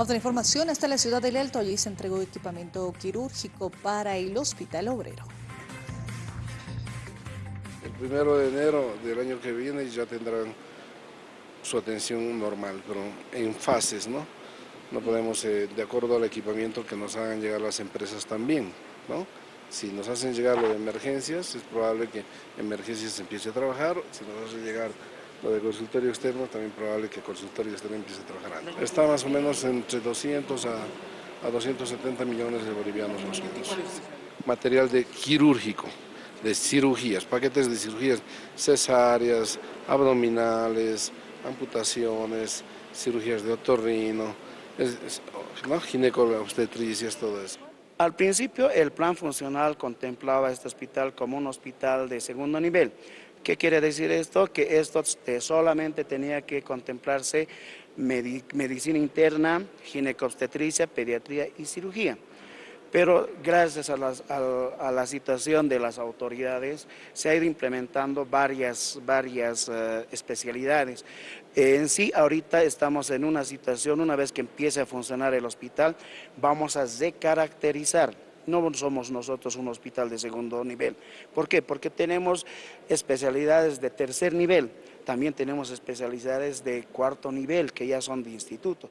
Otra información, hasta la ciudad del Alto, allí se entregó equipamiento quirúrgico para el Hospital Obrero. El primero de enero del año que viene ya tendrán su atención normal, pero en fases, ¿no? No podemos, eh, de acuerdo al equipamiento que nos hagan llegar las empresas también, ¿no? Si nos hacen llegar lo de emergencias, es probable que emergencias empiece a trabajar, si nos hacen llegar lo de consultorio externo, también probable que consultorio externo empiece a trabajar antes. Está más o menos entre 200 a, a 270 millones de bolivianos los Material de quirúrgico, de cirugías, paquetes de cirugías cesáreas, abdominales, amputaciones, cirugías de otorrino, ¿no? obstetricias, todo eso. Al principio el plan funcional contemplaba este hospital como un hospital de segundo nivel. ¿Qué quiere decir esto? Que esto eh, solamente tenía que contemplarse medicina interna, ginecobstetricia, pediatría y cirugía pero gracias a, la situación de las autoridades se ha ido implementando varias, varias eh, especialidades. en sí, ahorita estamos en una situación, una vez que empiece a funcionar el hospital, vamos a decaracterizar no somos nosotros un hospital de segundo nivel. ¿Por qué? Porque tenemos especialidades de tercer nivel, también tenemos especialidades de cuarto nivel que ya son de instituto.